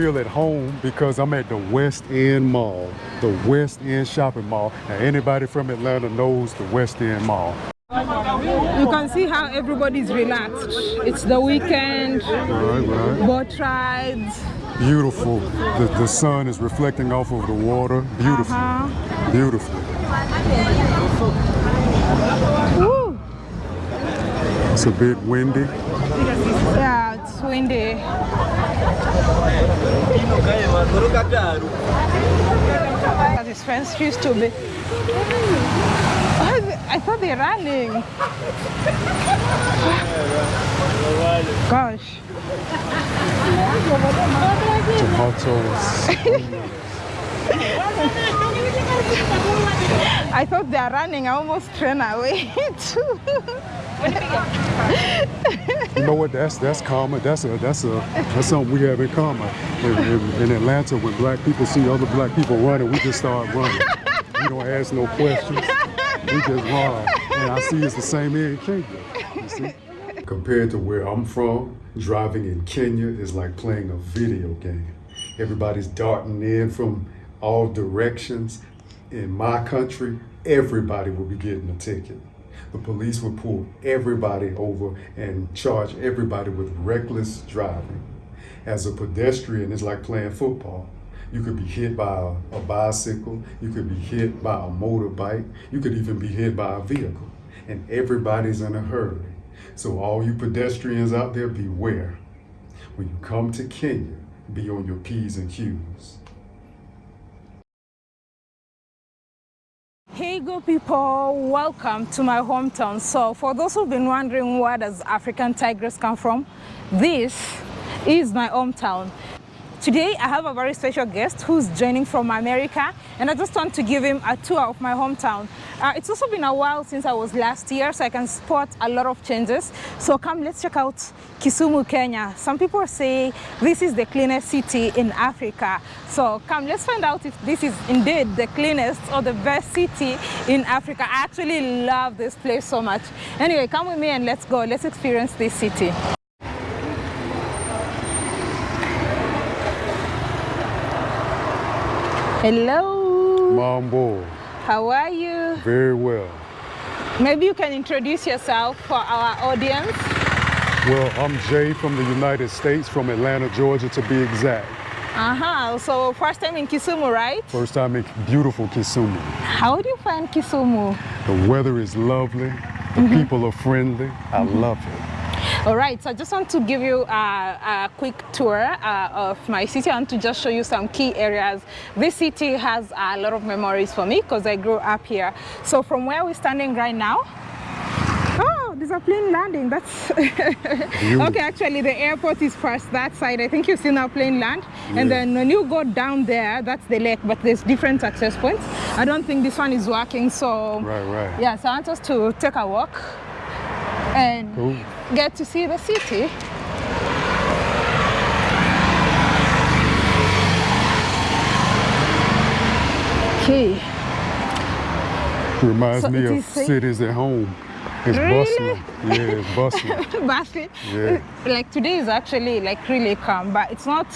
Feel at home because I'm at the West End Mall, the West End Shopping Mall. And anybody from Atlanta knows the West End Mall. You can see how everybody's relaxed. It's the weekend, Right, right. boat rides. Beautiful. The, the sun is reflecting off of the water. Beautiful. Uh-huh. Beautiful. Woo! It's a bit windy. Yeah, it's windy. His friends used to be. Oh, I thought they're running. Gosh. Tomatoes. I thought they're running. I almost ran away too. You know what? That's that's common. That's a that's a that's something we have in common. In, in, in Atlanta, when black people see other black people running, we just start running. We don't ask no questions. We just run. And I see it's the same here in Kenya. You see? Compared to where I'm from, driving in Kenya is like playing a video game. Everybody's darting in from all directions. In my country, everybody will be getting a ticket. The police would pull everybody over and charge everybody with reckless driving. As a pedestrian, it's like playing football. You could be hit by a, a bicycle, you could be hit by a motorbike, you could even be hit by a vehicle. And everybody's in a hurry. So all you pedestrians out there, beware. When you come to Kenya, be on your P's and Q's. People, welcome to my hometown. So for those who've been wondering where does African Tigress come from, this is my hometown. Today I have a very special guest who's joining from America and I just want to give him a tour of my hometown. Uh, it's also been a while since I was last year so I can spot a lot of changes. So come let's check out Kisumu, Kenya. Some people say this is the cleanest city in Africa. So come let's find out if this is indeed the cleanest or the best city in Africa. I actually love this place so much. Anyway, come with me and let's go. Let's experience this city. Hello, Mambo, how are you? very well. Maybe you can introduce yourself for our audience. Well, I'm Jay from the United States, from Atlanta, Georgia to be exact. Uh-huh, so first time in Kisumu, right? First time in beautiful Kisumu. How do you find Kisumu? The weather is lovely, the people are friendly. I love it. All right, so I just want to give you a, a quick tour uh, of my city. I want to just show you some key areas. This city has a lot of memories for me because I grew up here. So from where we're standing right now, Oh, there's a plane landing. That's okay. Actually, the airport is first that side. I think you've seen our plane land, and then when you go down there, that's the lake. But there's different access points. I don't think this one is working. So Right, right. yeah, so I want us to take a walk and Cool. get to see the city. Okay. Reminds So me of cities at home. It's Really? bustling. Yeah, it's bustling. Basket. Yeah. Like today is actually like really calm, but it's not,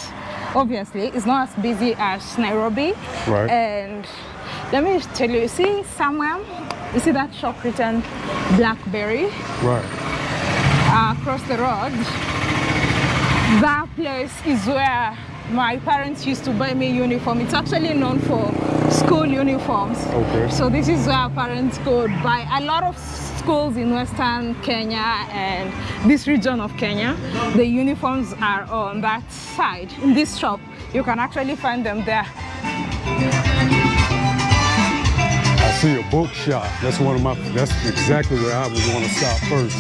obviously, it's not as busy as Nairobi. Right. And let me tell you, see somewhere, you see that shop written Blackberry right. uh, across the road? That place is where my parents used to buy me uniform. It's actually known for school uniforms. Okay. So this is where our parents could buy a lot of schools in Western Kenya and this region of Kenya. The uniforms are on that side. In this shop, you can actually find them there. See a bookshop. That's one of my. That's exactly where I would want to stop first.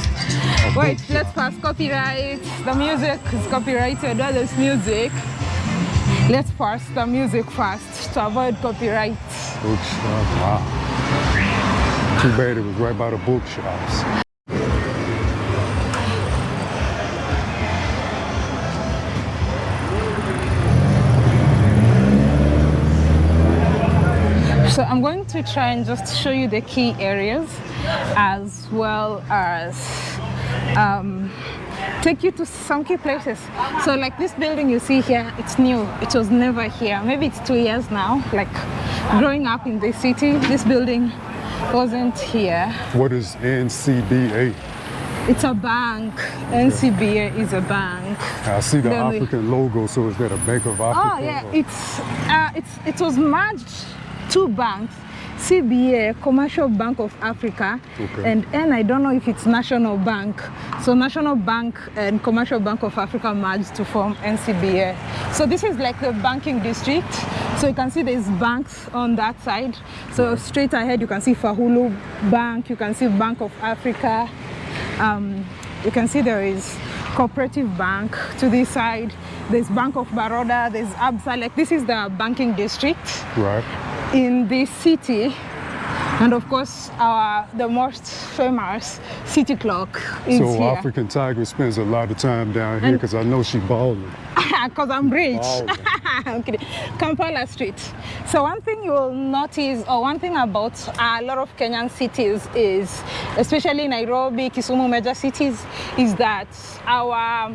Wait, let's pass copyright. The music is copyrighted. That is music. Let's pass the music first to avoid copyright. Bookshop. Wow. Too bad it was right by the bookshops. So I'm going to try and just show you the key areas as well as um, take you to some key places. So like this building you see here, it's new. It was never here. Maybe it's two years now. Like growing up in this city, this building wasn't here. What is NCBA? It's a bank. NCBA is a bank. I see the Then we- African logo, so is that a Bank of Africa? Oh yeah, or- it's uh, it's it was merged two banks, CBA, Commercial Bank of Africa, Okay. and N. I don't know if it's National Bank. So National Bank and Commercial Bank of Africa merged to form NCBA. So this is like the banking district. So you can see there's banks on that side. So straight ahead you can see Fahulu Bank. You can see Bank of Africa. Um, you can see there is cooperative bank to this side there's bank of baroda there's absa like this is the banking district Right. In this city and of course our the most famous city clock is So here African Tigress spends a lot of time down here because I know she balling. because i'm rich Wow. I'm kidding. Kampala Street. So one thing you will notice, or one thing about a lot of Kenyan cities is, especially Nairobi, Kisumu, major cities, is that our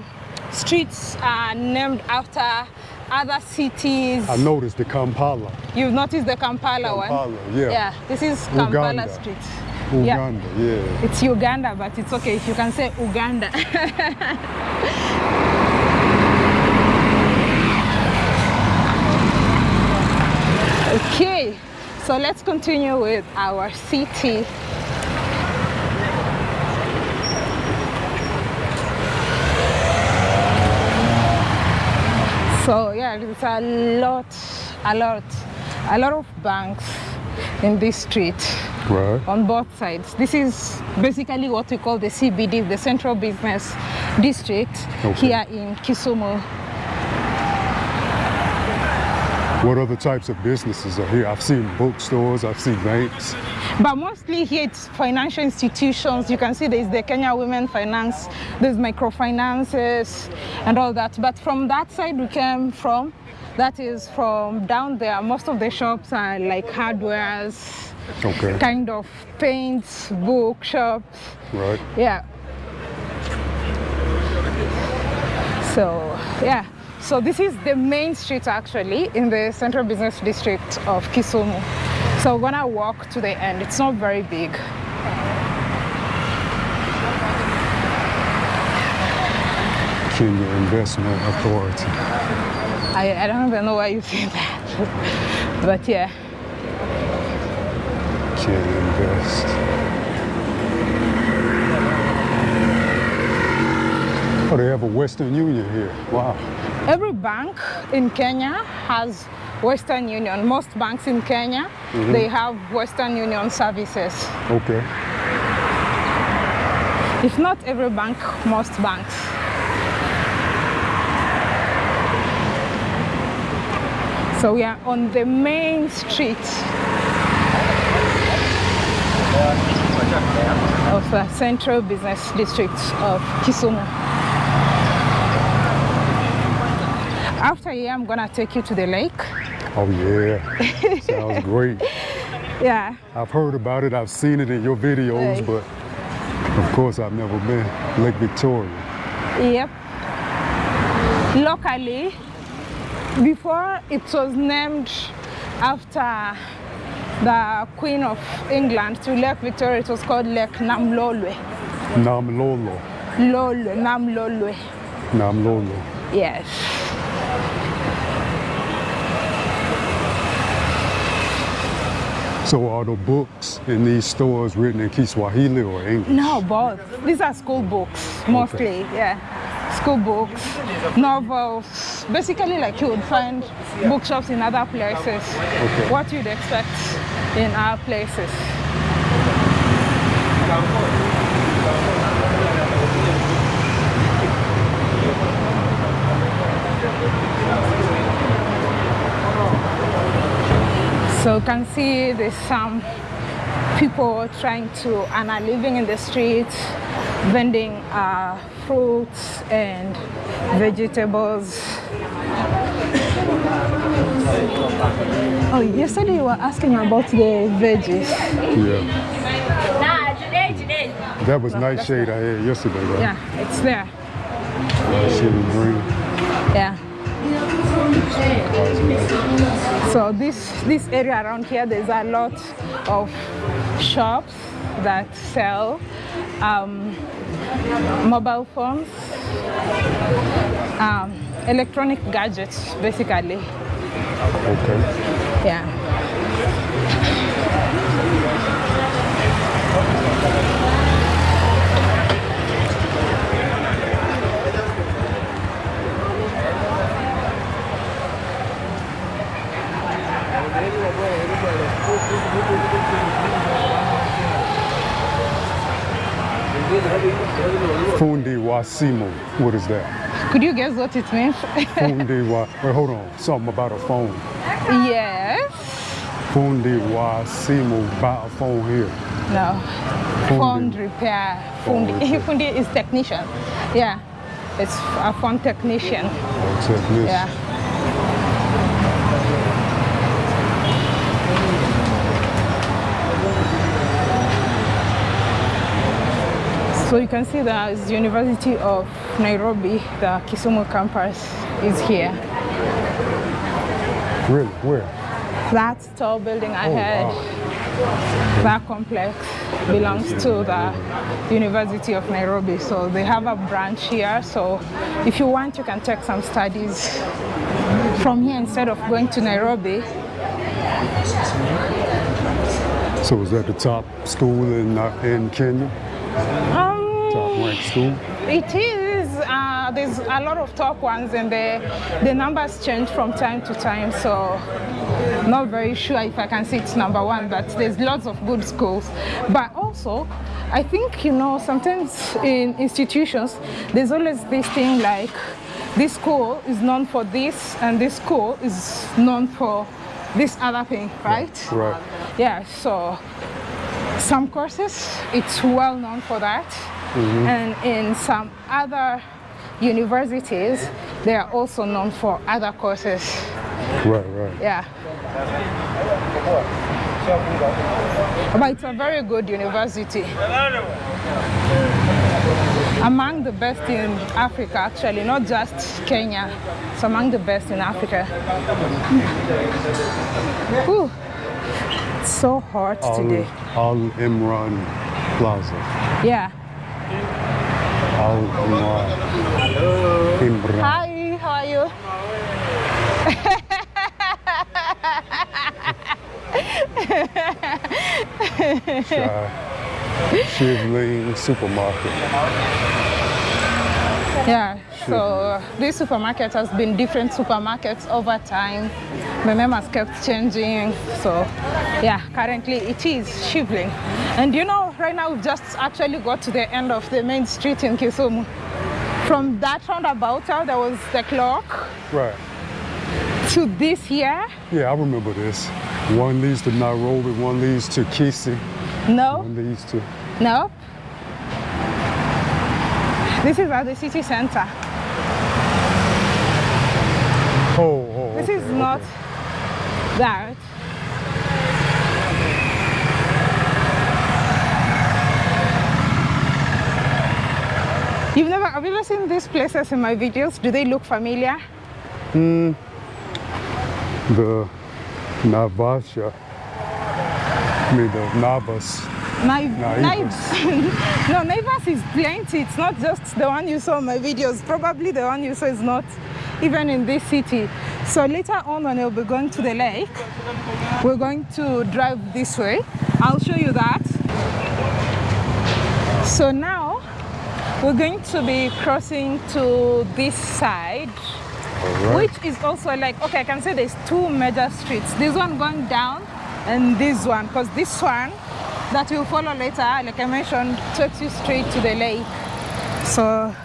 streets are named after other cities. I noticed the Kampala, You've noticed the Kampala, one? Kampala, yeah. Yeah, this is Kampala Uganda. Street. Yeah. Uganda, yeah. It's Uganda, but it's okay if you can say Uganda. okay, so let's continue with our city. So yeah, there's a lot, a lot, a lot of banks in this street Right. on both sides. This is basically what we call the CBD, the Central Business District Okay. here in Kisumu. What other types of businesses are here? I've seen bookstores, I've seen banks. But mostly here it's financial institutions. You can see there's the Kenya Women Finance, there's microfinances and all that. But from that side we came from, that is from down there. Most of the shops are like hardwares, Okay. kind of paints, bookshops. Right. Yeah. So, yeah. So this is the main street actually in the central business district of Kisumu. So we're gonna walk to the end. It's not very big. Kenya Investment Authority. I, I don't even know why you say that. but yeah. Kenya Invest. Oh, they have a Western Union here. Wow. Every bank in Kenya has Western Union. Most banks in Kenya, mm-hmm. they have Western Union services. Okay. If not every bank, most banks. So we are on the main street of the central business district of Kisumu. After here, I'm gonna take you to the lake. Oh, yeah. Sounds great. Yeah, I've heard about it, I've seen it in your videos, but of course I've never been. Lake Victoria. Yep. Locally, before it was named after the Queen of England to Lake Victoria, it was called Lake Namlolwe. Namlolo. Lolwe, Namlolwe. Namlolo. Yes. So are the books in these stores written in Kiswahili or English? No, both. These are school books, mostly. Yeah. School books, novels. Basically, like you would find bookshops in other places. Okay. What you'd expect in our places. So you can see there's some people trying to and are living in the streets, vending uh, fruits and vegetables. Oh, yesterday you were asking about the veggies. Yeah. Nah, today, today. That was Nightshade I had yesterday, right? Yeah, it's there. Shitty green. So this this area around here, there's a lot of shops that sell um, mobile phones, um, electronic gadgets, basically. Okay. Yeah. Fundi Wasimu. What is that? Could you guess what it means? Fundi Wa. Wait, hold on. Something about a phone. yes. Fundi Wasimu. Buy a phone here. No. Fundi. Phone repair. Fundi. Phone repair. Fundi is technician. Yeah. It's a phone technician. Oh, technician. Yeah. So you can see the University of Nairobi, the Kisumu campus is here. Really? Where? That tall building Oh, ahead, wow. that complex belongs to the University of Nairobi. So they have a branch here. So if you want, you can take some studies from here instead of going to Nairobi. So is that the top school in uh, in Kenya? Um, Top ranked school? It is. Uh, there's a lot of top ones, and the the numbers change from time to time. So, not very sure if I can say it's number one, but there's lots of good schools. But also, I think you know sometimes in institutions there's always this thing like this school is known for this, and this school is known for this other thing, right? Right. Yeah. So some courses it's well known for that Mm-hmm. and in some other universities they are also known for other courses. Right, right. yeah. But it's a very good university. Among the best in africa actually not just kenya it's among the best in africa. Whew. It's so hot Al, today. Al Imran Plaza. yeah Imran. Hi, how are you? Shivling Supermarket. Yeah, so uh, this supermarket has been different supermarkets over time. The name has kept changing. So, yeah, currently it is Shivling. And you know, right now we've just actually got to the end of the main street in Kisumu. From that roundabout uh, there was the clock Right. to this here. Yeah, I remember this. One leads to Nairobi, one leads to Kisii, No, one leads to. no. This is at the city center. Oh, oh. This okay, is not okay. that. You've never, have you seen these places in my videos? Do they look familiar? Mm. The Navasha. I mean, the Navas. Naivas. no, Naivas is plenty. It's not just the one you saw in my videos. Probably the one you saw is not even in this city. So later on when we'll be going to the lake, we're going to drive this way. I'll show you that. So now we're going to be crossing to this side, right. which is also like, okay, I can say there's two major streets. This one going down and this one, because this one that we'll follow later, like I mentioned, takes you straight to the lake. So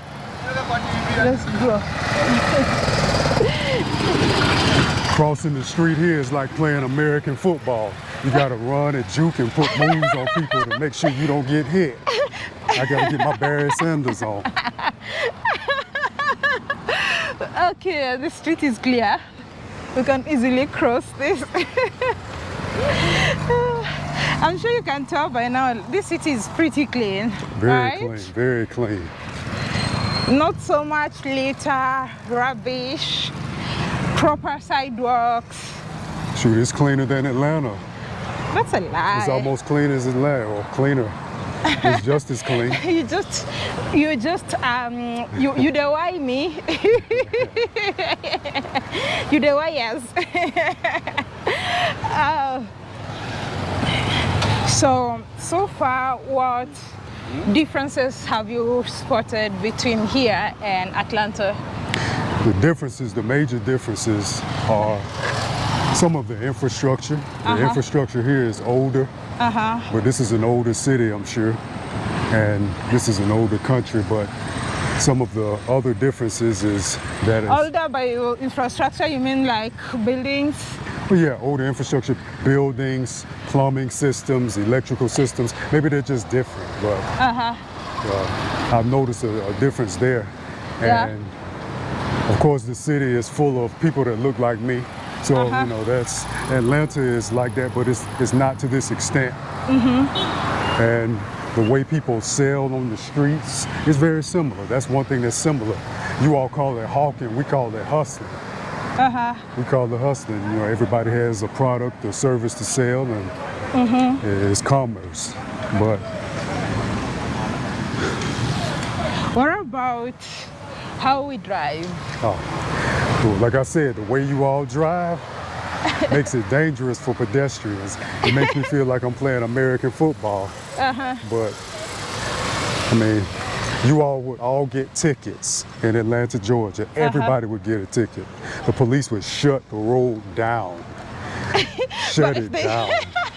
let's go. Crossing the street here is like playing American football. You gotta run and juke and put moves on people to make sure you don't get hit. I gotta get my Barry Sanders on. Okay, the street is clear. We can easily cross this. I'm sure you can tell by now, this city is pretty clean. Very right? clean, very clean. Not so much litter, rubbish, proper sidewalks. Shoot, it's cleaner than Atlanta. That's a lie. It's almost clean as Atlanta, or cleaner. It's just as clean. you just you just um you you the why me you the why yes uh, so so far what differences have you spotted between here and atlanta The differences, the major differences are some of the infrastructure. The Uh-huh. infrastructure here is older, uh-huh but this is an older city, I'm sure. And this is an older country, but some of the other differences is that it's, older by infrastructure you mean like buildings well, yeah, older infrastructure, buildings, plumbing systems, electrical systems. Maybe they're just different, but uh-huh uh, I've noticed a, a difference there. Yeah. And of course, the city is full of people that look like me. So Uh-huh. you know, that's Atlanta is like that, but it's it's not to this extent. Mm-hmm. And the way people sell on the streets is very similar. That's one thing that's similar. You all call it hawking, we call it hustling. uh-huh We call it hustling. You know, everybody has a product or service to sell, and Mm-hmm. it's commerce. But what about how we drive Oh, well, like I said, the way you all drive makes it dangerous for pedestrians. It makes me feel like I'm playing American football. uh-huh But I mean, you all would all get tickets in Atlanta, Georgia. Everybody would get a ticket. The police would shut the road down. Shut it down.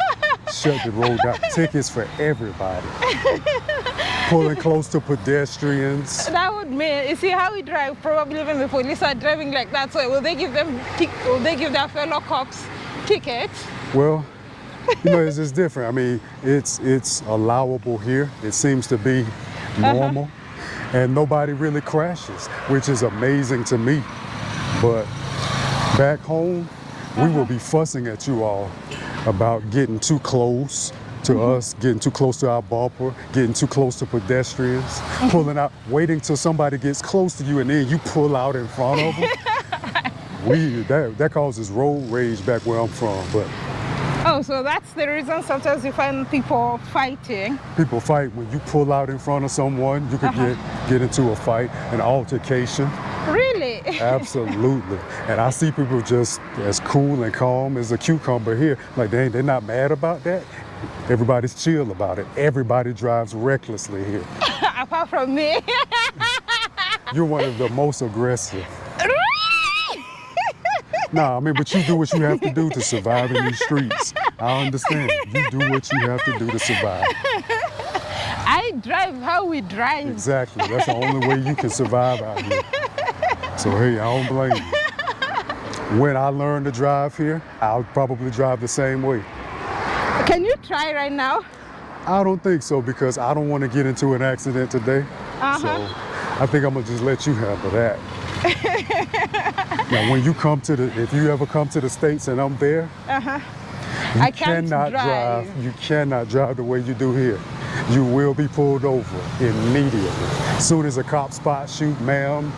Shut the road down. Tickets for everybody. Pulling close to pedestrians. That would mean, you see how we drive, probably even the police are driving like that, so will they give them, will they give their fellow cops tickets? Well, you know, it's just different. I mean, it's it's allowable here. It seems to be uh-huh. normal, and nobody really crashes, which is amazing to me. But back home, we will uh-huh. be fussing at you all about getting too close to us, getting too close to our bumper, getting too close to pedestrians, pulling out, waiting till somebody gets close to you, and then you pull out in front of them. we that that causes road rage back where I'm from, but. Oh, so that's the reason sometimes you find people fighting. people fight when you pull out in front of someone you could Uh-huh. get get into a fight an altercation Really? absolutely and i see people just as cool and calm as a cucumber here like they, they're not mad about that everybody's chill about it everybody drives recklessly here Apart from me. you're one of the most aggressive nah i mean but you do what you have to do to survive in these streets i understand you do what you have to do to survive I drive how we drive. Exactly. That's the only way you can survive out here. So hey, I don't blame you. When I learn to drive here, I'll probably drive the same way. Can you try right now? I don't think so because I don't want to get into an accident today. Uh-huh. So I think I'm gonna just let you handle that. now, when you come to the, if you ever come to the states and I'm there, Uh-huh. you I can't cannot drive. You cannot drive the way you do here. You will be pulled over immediately. As soon as a cop spots you, ma'am,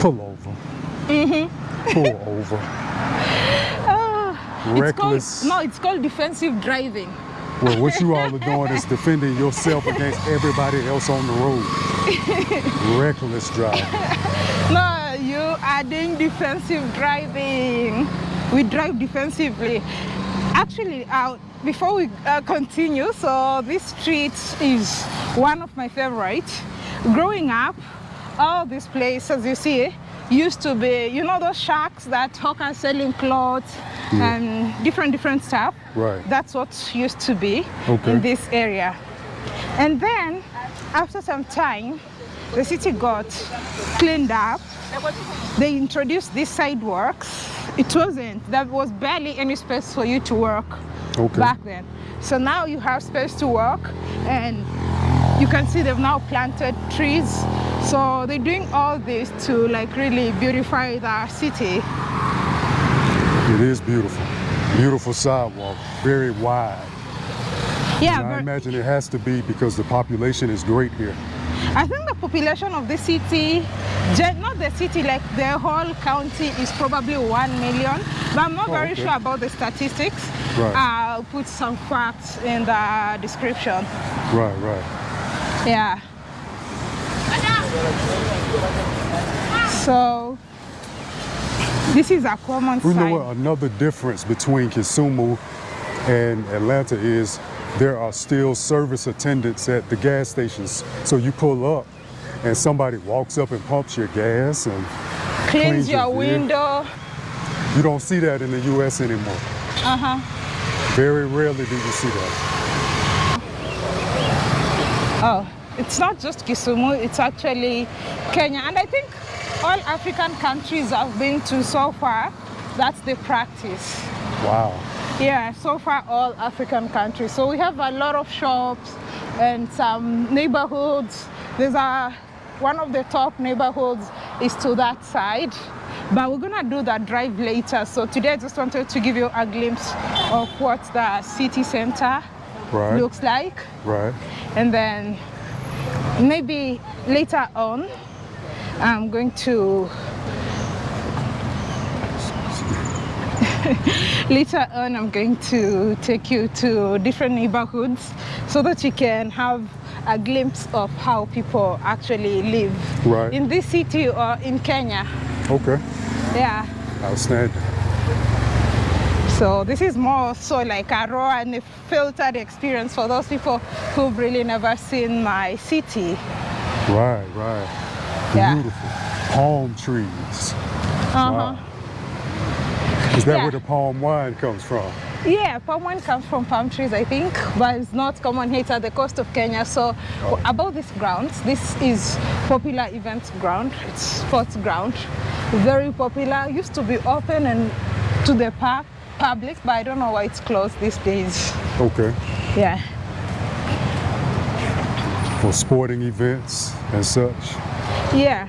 pull over. Mm-hmm. Pull over. Reckless. It's called, no, it's called defensive driving. Well, what you all are doing is defending yourself against everybody else on the road. Reckless driving. No, you are doing defensive driving. We drive defensively. Actually, uh, before we uh, continue, so this street is one of my favorites. Growing up, all these places as you see used to be, you know, those shacks that hawkers selling clothes Yeah. and different different stuff. Right. That's what used to be Okay. in this area. And then, after some time, the city got cleaned up. They introduced these sidewalks. It wasn't, there was barely any space for you to walk Okay. back then. So now you have space to walk and you can see they've now planted trees. So they're doing all this to like really beautify the city. It is beautiful. Beautiful sidewalk, very wide. Yeah, And I imagine it has to be because the population is great here. I think the population of the city, not the city, like the whole county is probably 1 million, but I'm not Oh, very okay. sure about the statistics. Right. I'll put some facts in the description. Right, right. Yeah. So this is a common You know what? Another difference between Kisumu and Atlanta is there are still service attendants at the gas stations. So you pull up and somebody walks up and pumps your gas and Cleans cleans your your window. you don't see that in the US anymore. Uh-huh. Very rarely do you see that. Oh, it's not just Kisumu, it's actually Kenya. And I think all African countries I've been to so far, that's the practice. Wow. Yeah, so far all African countries. So we have a lot of shops and some neighborhoods. There's a one of the top neighborhoods is to that side. But we're gonna do that drive later. So today I just wanted to give you a glimpse of what the city center Right. looks like. Right. And then maybe later on I'm going to later on I'm going to take you to different neighborhoods so that you can have a glimpse of how people actually live Right. in this city or in Kenya. Okay. Yeah. Outstanding. So this is more so like a raw and a filtered experience for those people who've really never seen my city. Right, right. Yeah. Beautiful. Palm trees. Uh-huh. Wow. Is that Yeah. where the palm wine comes from? Yeah, palm wine comes from palm trees, I think, but it's not common here. It's at the coast of Kenya. So about this ground, this is popular event ground. It's sports ground, very popular. Used to be open and to the park public, but I don't know why it's closed these days. Okay. Yeah. For sporting events and such. Yeah.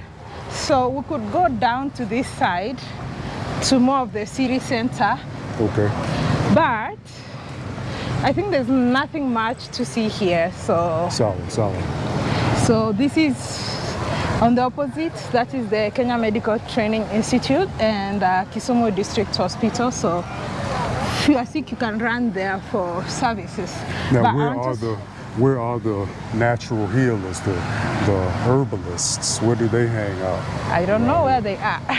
So we could go down to this side to more of the city center, Okay. but I think there's nothing much to see here. So Solid, solid. So this is on the opposite, that is the Kenya Medical Training Institute and uh, Kisumu District Hospital. So if you are sick, you can run there for services. Now, But I where are the where are the natural healers, the the herbalists? Where do they hang out? I don't know where they are.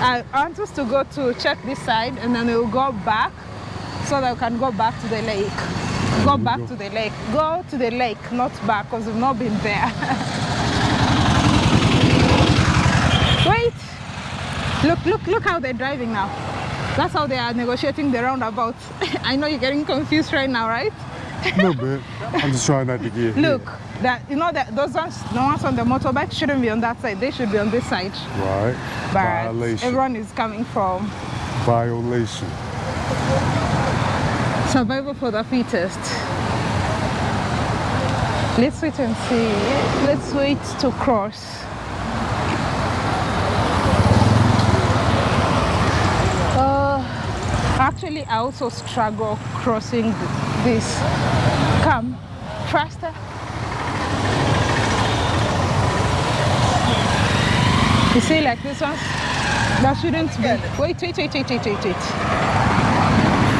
I want us to go to check this side and then we'll go back so that we can go back to the lake. Go back go. to the lake. Go to the lake, not back because we've not been there. Wait! Look, look, look how they're driving now. That's how they are negotiating the roundabout. I know you're getting confused right now, right? Little bit. I'm just trying not to get. Look, that you know that those ones, the ones on the motorbike shouldn't be on that side. They should be on this side. Right. But Violation. everyone is coming from Violation. survival for the fittest. Let's wait and see. Let's wait to cross. Actually, I also struggle crossing this. Come, faster. You see, like this one, that shouldn't be. Wait, wait, wait, wait, wait, wait, wait.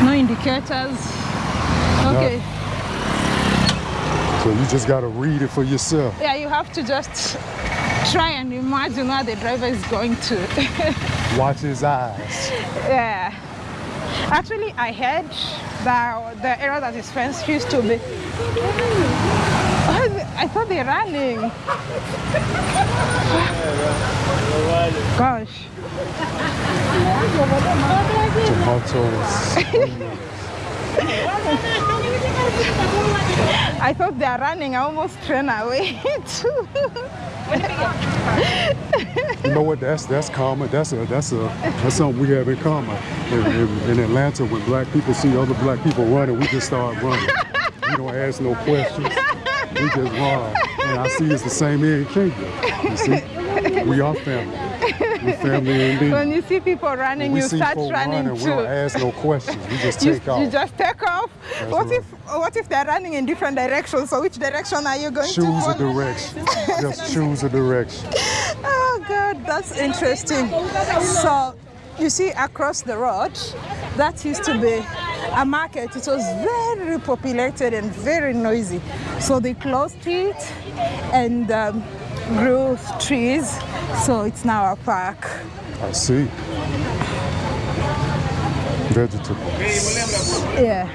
No indicators. Okay. So you just gotta read it for yourself. Yeah, you have to just try and imagine where the driver is going to. Watch his eyes. yeah. Actually, I heard that the area that is fenced used to be. I thought they're running. Gosh. Tomatoes. I thought they're running. I almost ran away too. You know what? That's that's common. That's a that's a that's something we have in common. In, in, in Atlanta, when black people see other black people running, we just start running. We don't ask no questions. We just run. And I see it's the same here in Kenya. You see, we are family. We family indeed. when you see people running, you start running, we too. don't ask no questions. We just You, off. you just take off. what right. if what if they're running in different directions? So which direction are you going to choose a direction. just choose a direction. Oh God, that's interesting. So you see across the road, that used to be a market. It was very populated and very noisy. So they closed it and um, grew trees. So it's now a park. I see. Vegetables. Yeah.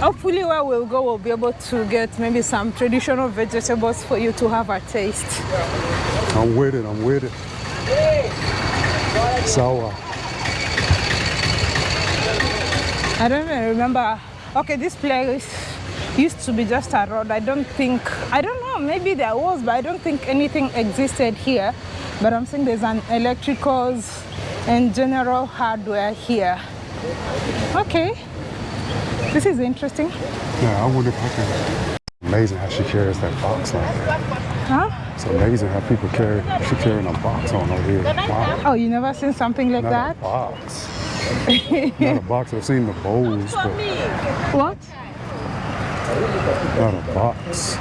Hopefully where we'll go we'll be able to get maybe some traditional vegetables for you to have a taste. I'm with it. I'm with it. Sour. I don't even remember. Okay, this place used to be just a road. I don't think, I don't know, maybe there was, but I don't think anything existed here. But I'm saying there's an electricals and general hardware here. Okay, this is interesting. Yeah, I wonder if I can. Amazing how she carries that box like that. Huh? It's amazing how people carry. She carrying a box on her head. Wow. Oh, you never seen something like Not that? box. Not a box. I've seen the bowls, but What? A box.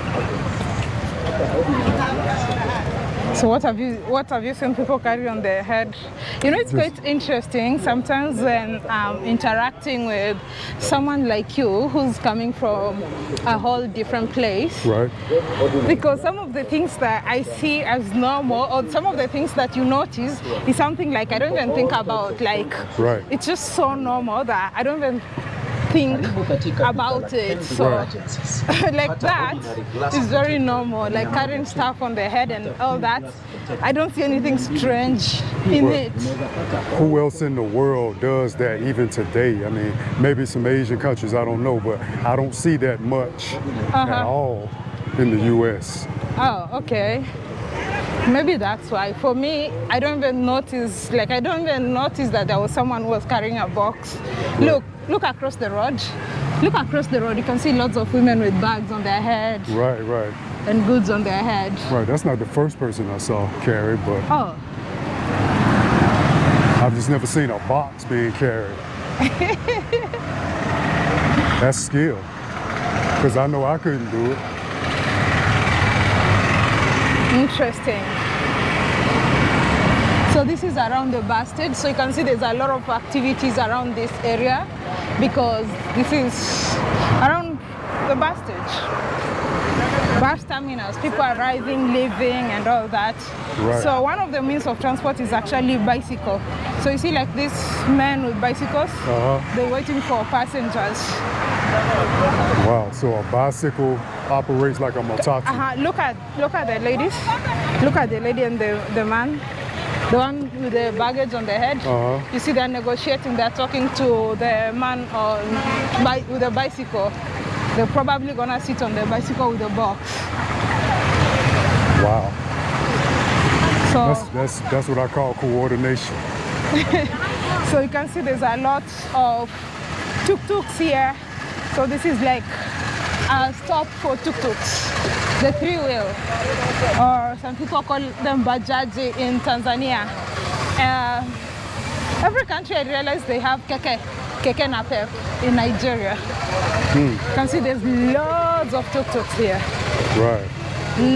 So what have you what have you seen people carry on their head? You know, it's quite interesting sometimes when um, interacting with someone like you who's coming from a whole different place. Right? Because some of the things that I see as normal, or some of the things that you notice, is something like I don't even think about. Like, Right. it's just so normal that I don't even think about it. So, like that is very normal. Like carrying stuff on the head and all that. I don't see anything strange in Right. it. Who else in the world does that even today? I mean, maybe some Asian countries, I don't know, but I don't see that much at Uh-huh. all in the U.S. Oh, okay. Maybe that's why. For me, I don't even notice, like I don't even notice that there was someone who was carrying a box. Look, look across the road. Look across the road. You can see lots of women with bags on their head Right, right, and goods on their head. right. That's not the first person I saw carry, but Oh, I've just never seen a box being carried. That's skill. Because I know I couldn't do it. interesting. So this is around the bus stage. So you can see there's a lot of activities around this area because this is around the bus stage. Bus terminals, people arriving, leaving and all that. Right. So one of the means of transport is actually bicycle. So you see like these men with bicycles, Uh-huh. they're waiting for passengers. Wow. So a bicycle operates like a motaku. Uh-huh. Look at look at the ladies. Look at the lady and the, the man. The one with the baggage on the head. Uh-huh. You see they're negotiating, they're talking to the man on bi- with the bicycle. They're probably gonna sit on the bicycle with the box. Wow. So That's that's that's what I call coordination. so you can see there's a lot of tuk-tuks here. So this is like a stop for tuk-tuks, the three-wheel, or some people call them bajaji in Tanzania. Uh, every country I realize they have keke, keke napep in Nigeria. You can see there's loads of tuk-tuks here. Right.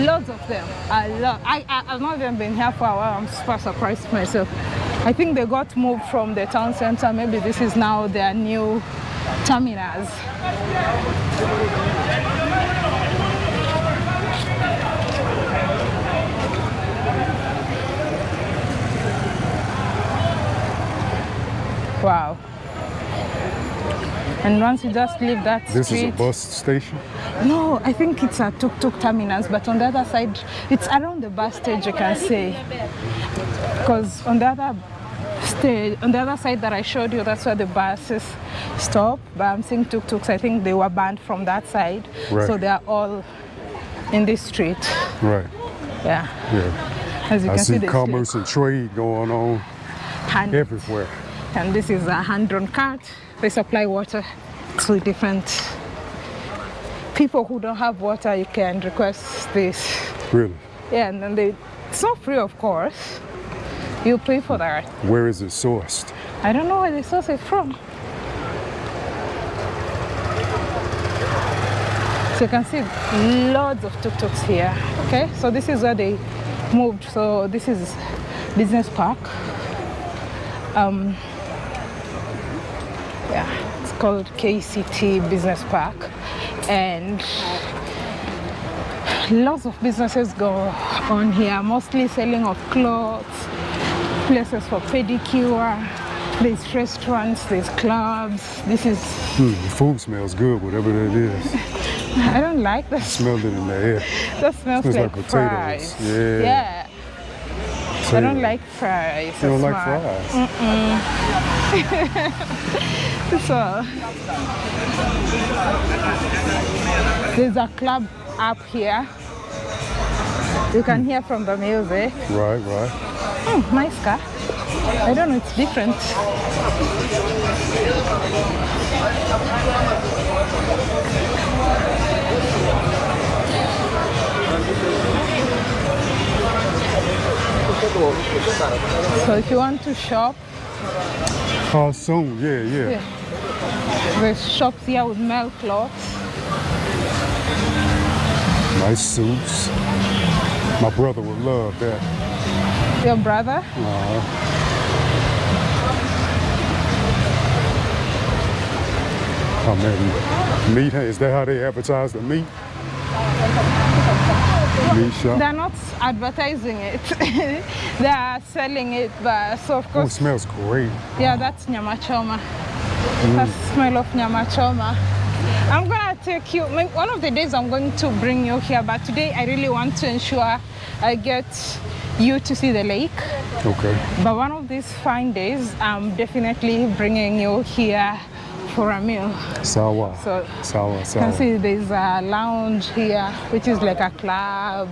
Loads of them. A lot. I, I, I've not even been here for a while. I'm super surprised myself. I think they got moved from the town center. Maybe this is now their new terminals. Wow. And once you just leave that This street, is a bus station. no, I think it's a tuk-tuk terminus, but on the other side, it's around the bus stage, you can say. Because on the other stage, on the other side that I showed you, that's where the buses stop. But I'm seeing tuk-tuks, I think they were banned from that side. Right. So they are all in this street. Right. Yeah. Yeah. As you I can see, see commerce and trade going on everywhere. And this is a hand-drawn cart. They supply water to different people who don't have water. You can request this Really. Yeah, and then they It's not free, of course. You pay for that. Where is it sourced? I don't know where they source it from. So you can see loads of tuk-tuks here. Okay, so this is where they moved. So this is business park. Um, called KCT Business Park, and lots of businesses go on here, mostly selling of clothes, places for pedicure. There's restaurants, there's clubs. This is Hmm, the food smells good, whatever that is. I don't like that. Smelled it in the air. That smells Smells like, like potatoes. fries. Yeah. Yeah. I don't like fries. You don't like fries? So there's a club up here. You can hear from the music. Right, right. Hmm, nice car. I don't know, it's different. So if you want to shop, Soon, yeah, yeah. Yeah. there's shops here with male clothes. Nice suits. My brother would love that. Your brother? Uh, oh man, meat, is that how they advertise the meat? Shop. They're not advertising it. they are selling it, but so of course. Oh, it smells great. yeah, that's nyama choma. Mm. That's smell of nyama choma. I'm gonna take you. One of the days I'm going to bring you here, but today I really want to ensure I get you to see the lake. Okay. But one of these fine days, I'm definitely bringing you here for a meal. Sawa. So Sawa, You can see there's a lounge here, which is like a club.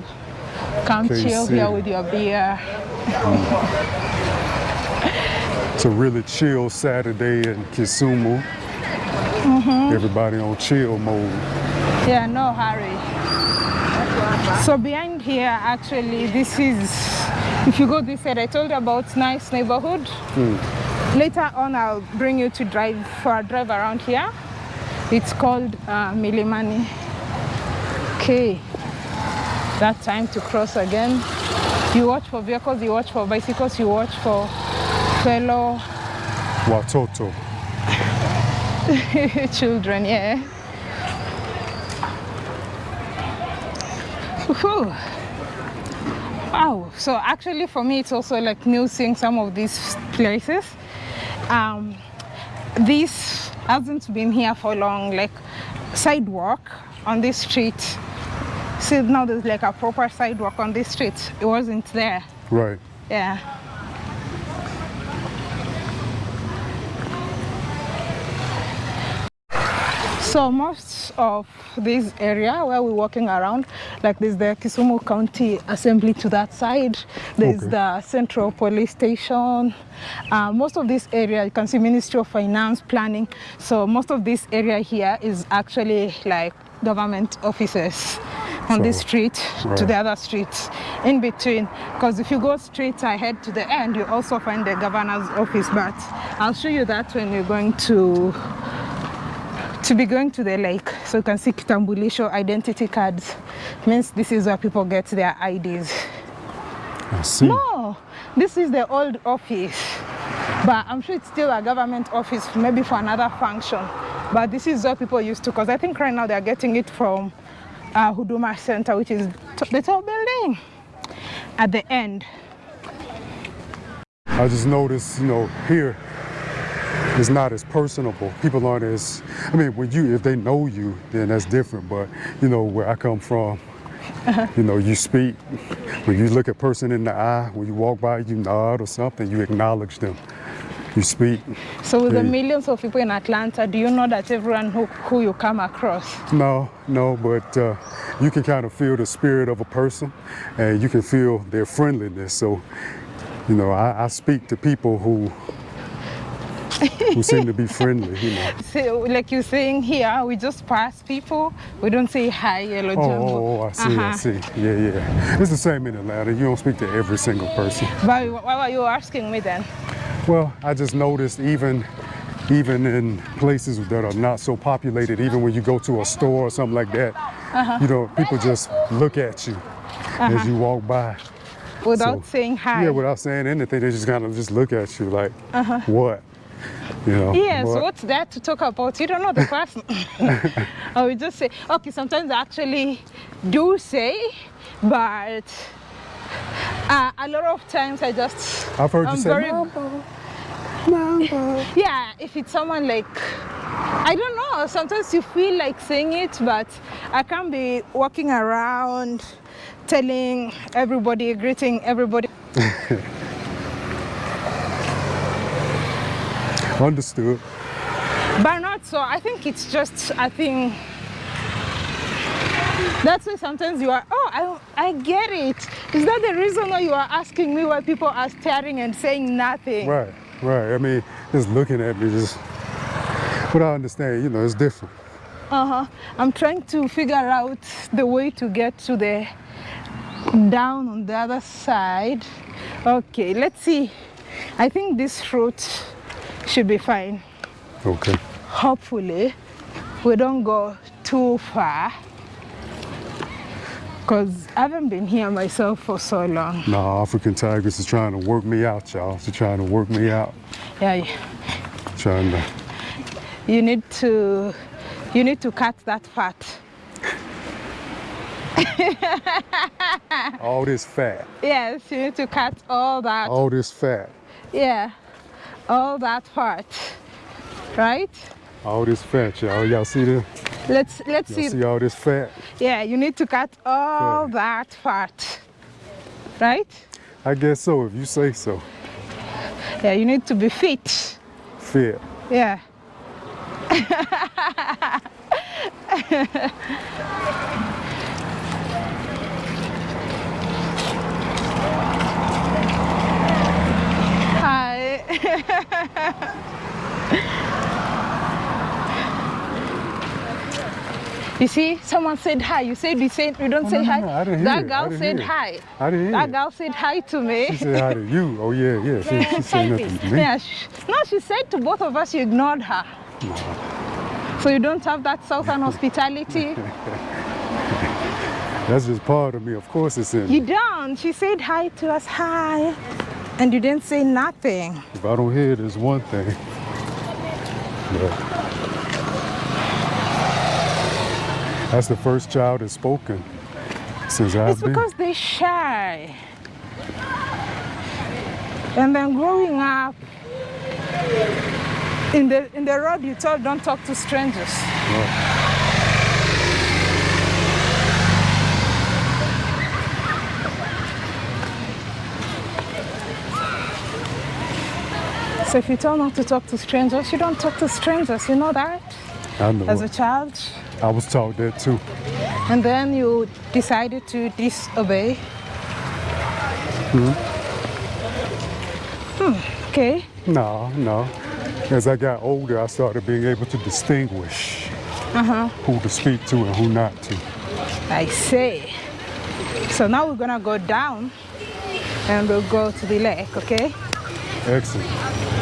Come chill here with your beer. It's a really chill Saturday in Kisumu. Mm-hmm. Everybody on chill mode. Yeah, no hurry. So behind here, actually, this is, if you go this side, I told you about nice neighborhood. Later on, I'll bring you to drive for a drive around here. It's called uh, Milimani. Okay, that time to cross again. You watch for vehicles, you watch for bicycles, you watch for fellow Watoto. children, yeah. Whew. Wow. So actually for me it's also like new seeing some of these places. Um, this hasn't been here for long, like sidewalk on this street. See now there's like a proper sidewalk on this street. It wasn't there. Right. Yeah. So most of this area where we're walking around, like there's the Kisumu County Assembly to that side, there's Okay. the Central Police Station. Uh, most of this area, you can see Ministry of Finance, Planning. So most of this area here is actually like government offices on this So, street to the other streets in between because if you go straight ahead to the end you also find the governor's office but i'll show you that when you're going to to be going to the lake so you can see kitambulisho identity cards. Means this is where people get their ids I see. no this is the old office. But i'm sure it's still a government office maybe for another function. But this is where people used to because i think right now they're getting it from uh, huduma center which is the tall building at the end. I just noticed, you know, here it's not as personable. People aren't as, I mean, when you, if they know you, then that's different. But, you know, where I come from, you know, you speak. When you look a person in the eye, when you walk by, you nod or something, you acknowledge them. You speak. so with the millions of people in atlanta do you know that everyone who, who you come across No, no, but uh, you can kind of feel the spirit of a person and you can feel their friendliness. So, you know, I, I speak to people who who seem to be friendly, you know. So, like you're saying here, we just pass people. We don't say hi, hello, Oh, jambo. oh, oh, I see, I Uh-huh. see. Yeah, yeah. It's the same in Atlanta. You don't speak to every single person. But why were you asking me then? Well, I just noticed even even in places that are not so populated, even when you go to a store or something like that, Uh-huh. you know, people just look at you as you walk by. Without So, saying hi. Yeah, without saying anything, they just kind of just look at you like, what? You know? Yes, but- what's that to talk about? You don't know the person. I would just say, okay, sometimes I actually do say, but uh, a lot of times I just. I've heard you I'm say, very- Mambo, Mambo. Yeah, if it's someone like. I don't know, sometimes you feel like saying it, but I can't be walking around telling everybody, greeting everybody. Understood. But not so. I think it's just, I think that's why sometimes you are, oh, I, I get it. Is that the reason why you are asking me why people are staring and saying nothing? Right, right. I mean, just looking at me, just. But I understand, you know, it's different. Uh-huh. I'm trying to figure out the way to get to the down on the other side. Okay, let's see. I think this route should be fine. Okay. hopefully we don't go too far because I haven't been here myself for so long. Nah, African Tigress is trying to work me out, y'all. She's trying to work me out. Yeah, Trying to. you need to you need to cut that fat. All this fat. Yes, you need to cut all that. All this fat. Yeah, all that part. Right? All this fat, y'all. Y'all see this? Let's let's see. see all this fat? Yeah, you need to cut all Okay. that part. Right? I guess so, if you say so. Yeah, you need to be fit. Fit. Yeah. You see, someone said hi. You said you said you don't Oh, say no, no, hi. no, I didn't hear that girl said hi. I didn't hear That girl said hi to me. She said hi to you. Oh, yeah, yeah. She, she said nothing to me. Yeah, sh- no, she said to both of us you ignored her. So you don't have that southern hospitality? That's just part of me. Of course it's in. You don't. She said hi to us, hi. And you didn't say nothing. If I don't hear it, it's one thing. That's the first child that's spoken since I've It's been. because they're shy. And then growing up, in the, in the road you told don't talk to strangers. So if you tell not to talk to strangers, you don't talk to strangers, you know that? I know. As a child. I was taught that too. And then you decided to disobey. Hmm. Okay. No, no. As I got older, I started being able to distinguish who to speak to and who not to. I see. So now we're gonna go down and we'll go to the lake, okay? Excellent.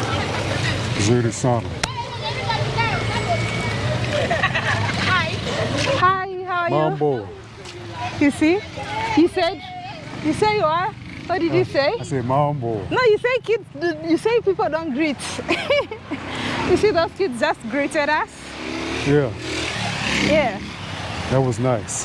Zuri. Hi, how are you? Mambo. You see? You said, you say you are? What did you uh, say? I said Mambo. No, you say kids, you say people don't greet. you see those kids just greeted us? Yeah, Yeah. that was nice.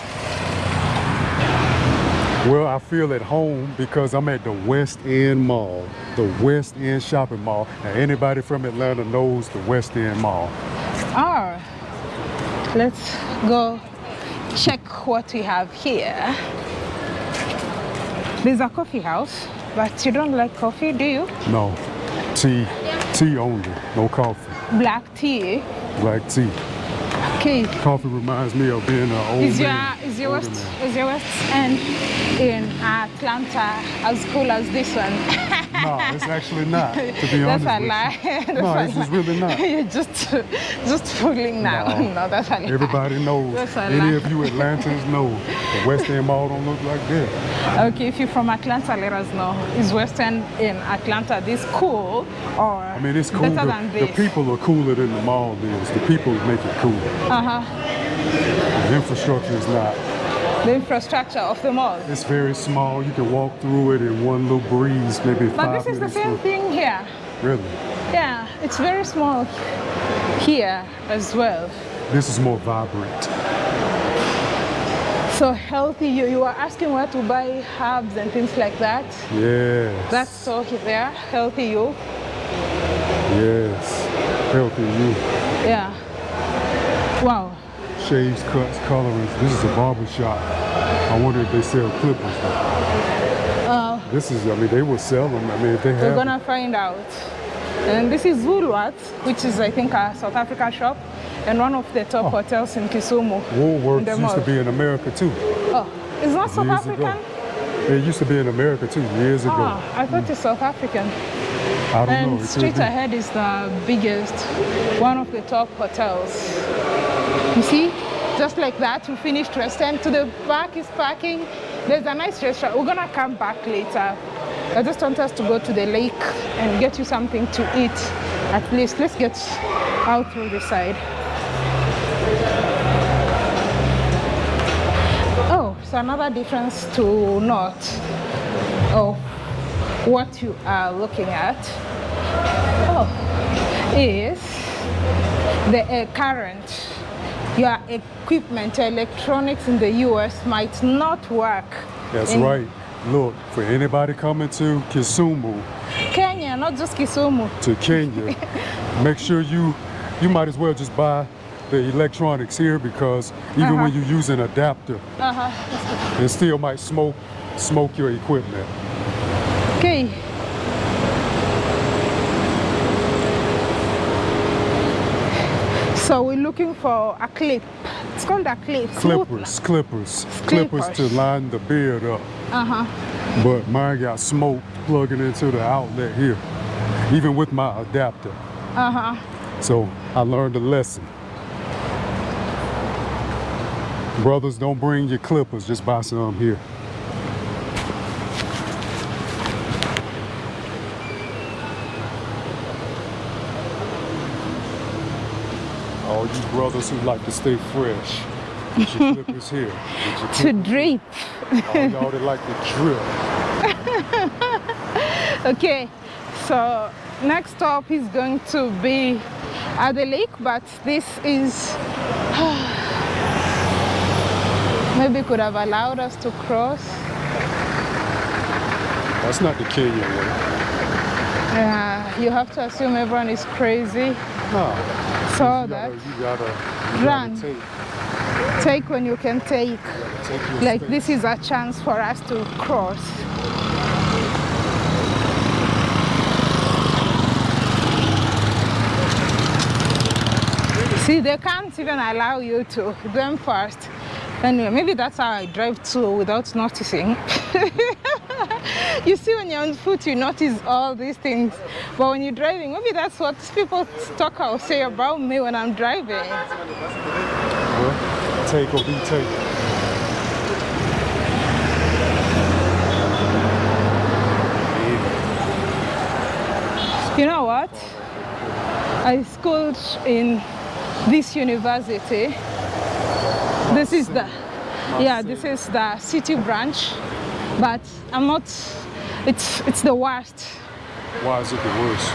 Well, I feel at home because I'm at the West End Mall, the West End Shopping Mall. And anybody from Atlanta knows the West End Mall. Oh, let's go check what we have here. There's a coffee house, but you don't like coffee, do you? No, tea, tea only, no coffee. Black tea. Black tea. Okay. Coffee reminds me of being an old Is your man. is your man. is your west end in Atlanta as cool as this one? no, it's actually not. To be That's honest a with lie. you. That's No, a it's, lie. really not. You're just, just fooling now. No. No, that's a lie. Everybody knows. That's a Any lie. of you Atlantans know the West End Mall don't look like this. Okay, if you're from Atlanta, let us know. Is West End in Atlanta this cool or I mean, it's cool. better The, the people are cooler than the mall is. The people make it cool. Uh-huh. The infrastructure is not. The infrastructure of the mall. It's very small. You can walk through it in one little breeze, maybe But five this is the same through. thing here. Really, Yeah, it's very small here as well. this is more vibrant. So healthy, you, you are asking where to buy herbs and things like that. Yes. That store there, healthy you. yes. Healthy you. Yeah. Wow. Shaves, cuts, colorings. This is a barber shop. I wonder if they sell clippers. Uh, This is, I mean, they will sell them. I mean, if they we're gonna find out. And this is Woolworths, which is I think a South African shop and one of the top hotels in Kisumu. in Woolworths the used to be in America too. Oh, it's not South Years ago. African? It used to be in America too, years ago. Ah, I thought it's South African. I don't know. And It could straight ahead is the biggest, one of the top hotels. You see, just like that, we finished West End. To the back is parking. There's a nice restaurant. We're gonna come back later. I just want us to go to the lake and get you something to eat. At least, let's get out through the side. Oh, so another difference to not oh what you are looking at oh, is the uh, current. Your equipment, your electronics in the US might not work. That's in right. Look, for anybody coming to Kisumu, Kenya, not just Kisumu. to Kenya, make sure you you might as well just buy the electronics here because even when you use an adapter, Uh-huh. it still might smoke smoke your equipment. Okay. So we're looking for a clip. It's called a clip. Clippers, clippers, clippers to line the beard up. Uh-huh. But mine got smoke plugging into the outlet here, even with my adapter. Uh-huh. So I learned a lesson. Brothers, don't bring your clippers, just buy some here. All you brothers who like to stay fresh, get your clippers here. Your To drip. All oh, y'all that like to drip. Okay, so next stop is going to be at the lake, but this is maybe could have allowed us to cross. That's not the Kenyan way. Yeah, you have to assume everyone is crazy. No. So you that gotta, you gotta, you Run. gotta take, take when you can take. take Like this is a chance for us to cross. See, they can't even allow you to them first. Anyway, maybe that's how I drive too without noticing. you see, when you're on foot, you notice all these things. But when you're driving, maybe that's what people talk or say about me when I'm driving. Take or be taken. You know what? I schooled in this university. This is the, yeah, this is the city branch, but I'm not, it's, it's the worst. Why is it the worst?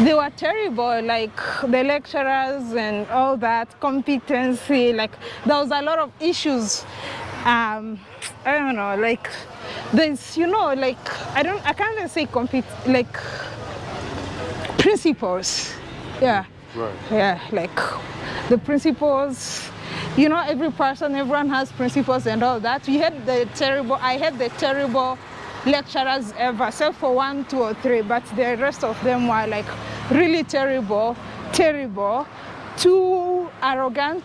They were terrible, like the lecturers and all that, competency, like there was a lot of issues. Um, I don't know, like there's, you know, like, I don't, I can't even say compete, like principles. Yeah. Right. Yeah, like the principles, you know, every person, everyone has principles and all that. We had the terrible, I had the terrible lecturers ever, except for one, two, or three, but the rest of them were like really terrible, terrible, too arrogant,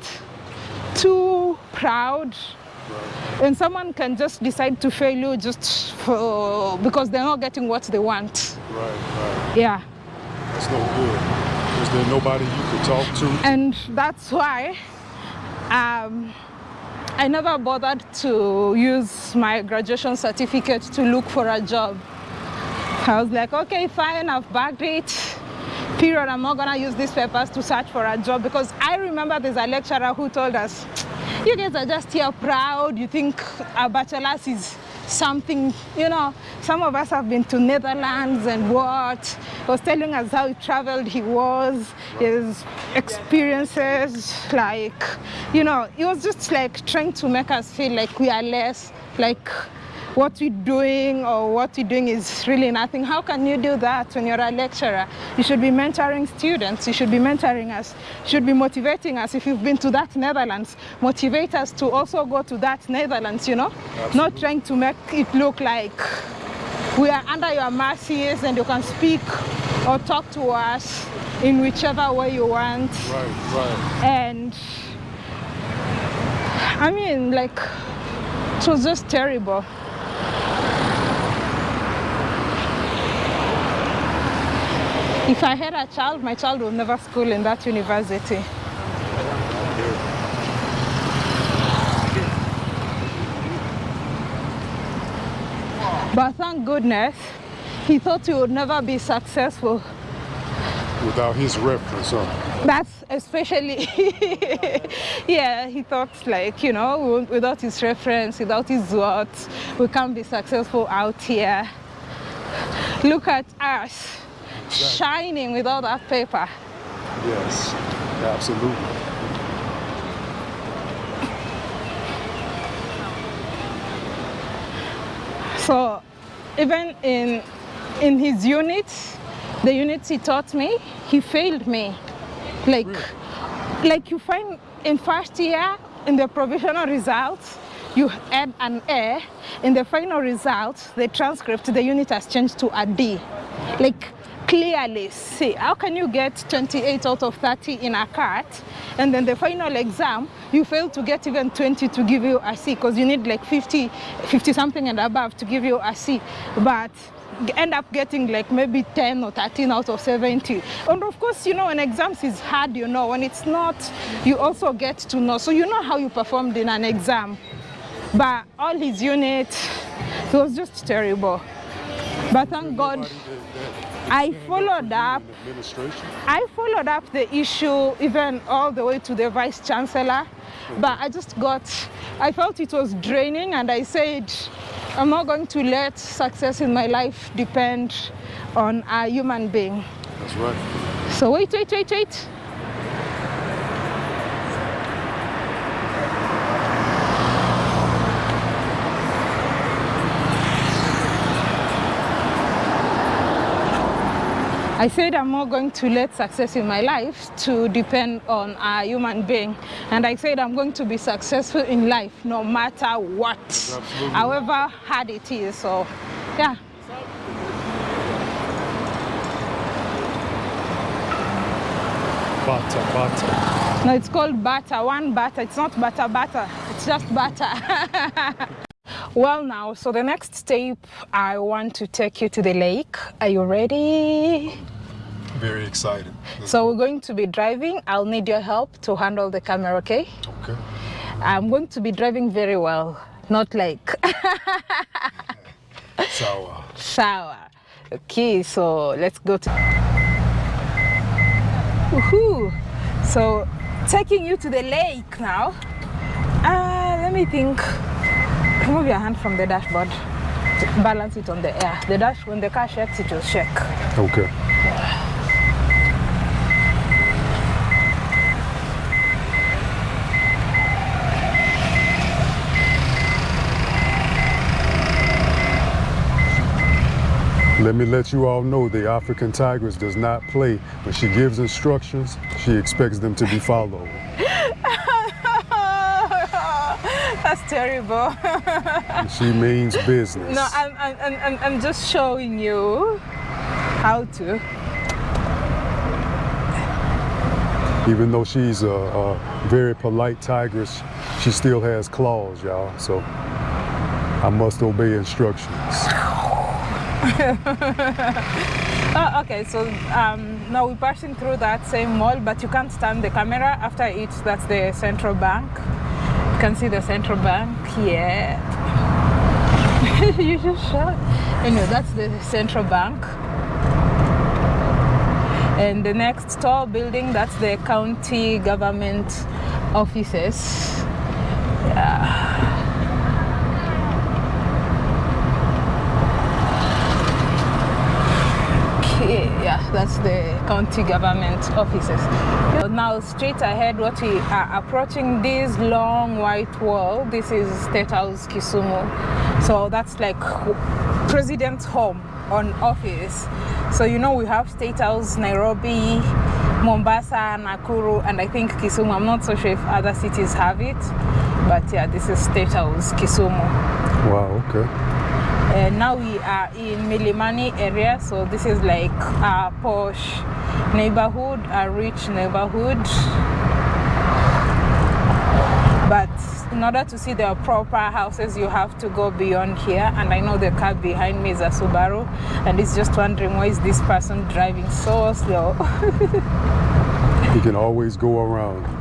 too proud. And someone can just decide to fail you just for, because they're not getting what they want. Right, right. Yeah. That's no good. Is there nobody you could talk to? And that's why um, I never bothered to use my graduation certificate to look for a job. I was like, okay, fine, I've bagged it. Period, I'm not gonna use these papers to search for a job because I remember there's a lecturer who told us, you guys are just here proud, you think a bachelor's is something, you know, some of us have been to Netherlands and what. He was telling us how he traveled he was, his experiences, like, you know, he was just like trying to make us feel like we are less, like what we're doing or what we're doing is really nothing. How can you do that when you're a lecturer? You should be mentoring students. You should be mentoring us. You should be motivating us. If you've been to that Netherlands, motivate us to also go to that Netherlands, you know? Absolutely. Not trying to make it look like we are under your mercies and you can speak or talk to us in whichever way you want. Right, right. And I mean, like, it was just terrible. If I had a child, my child would never school in that university. But thank goodness, he thought he would never be successful. Without his reference, huh? That's especially, yeah, he thought like, you know, without his reference, without his what, we can't be successful out here. Look at us, shining without that paper. Yes, absolutely. So even in, in his unit, the units he taught me, he failed me. Like, like you find in first year, in the provisional results, you add an A. In the final result, the transcript, the unit has changed to a D. Like, clearly see, how can you get 28 out of 30 in a CAT, and then the final exam, you fail to get even 20 to give you a C, because you need like 50, 50 something and above to give you a C. But end up getting like maybe 10 or 13 out of 70 and of course you know when exams is hard you know when it's not you also get to know. So you know how you performed in an exam but all his units it was just terrible. But thank god I followed up. Administration. I followed up the issue even all the way to the vice chancellor, but I just got, I felt it was draining and I said, I'm not going to let success in my life depend on a human being. That's right. So wait, wait, wait, wait. I said I'm not going to let success in my life to depend on a human being. And I said I'm going to be successful in life no matter what, absolutely. however hard it is. So, yeah. Butter, butter. No, it's called butter, one butter. It's not butter butter, it's just butter. well now, so the next step, I want to take you to the lake. Are you ready? Very excited. So we're going to be driving. I'll need your help to handle the camera, okay? Okay. I'm going to be driving very well, not like Sour. shower. Okay, so let's go to. Woohoo! So taking you to the lake now. Uh, let me think. Remove your hand from the dashboard. Balance it on the air. The dash, when the car shakes, it will shake. Okay. Let me let you all know the African Tigress does not play. When she gives instructions, she expects them to be followed. That's terrible. She means business. no, I'm, I'm, I'm- I'm, just showing you how to. Even though she's a, a very polite tigress, she still has claws, y'all. So I must obey instructions. Oh, okay, so um, now we're passing through that same mall, but you can't stand the camera after it. That's the central bank. Can see the central bank here. you just shot. Anyway, that's the central bank. And the next tall building, that's the county government offices. Yeah. Okay, yeah, that's the county government offices. Now, straight ahead, what we are approaching this long white wall. This is State House Kisumu. So that's like president's home on office. So you know we have State House Nairobi, Mombasa, Nakuru, and I think Kisumu. I'm not so sure if other cities have it, but yeah, this is State House Kisumu. Wow, okay. And now we are in Milimani area, so this is like a posh neighborhood, a rich neighborhood. But in order to see the proper houses, you have to go beyond here. And I know the car behind me is a Subaru, and it's just wondering why is this person driving so slow. You can always go around.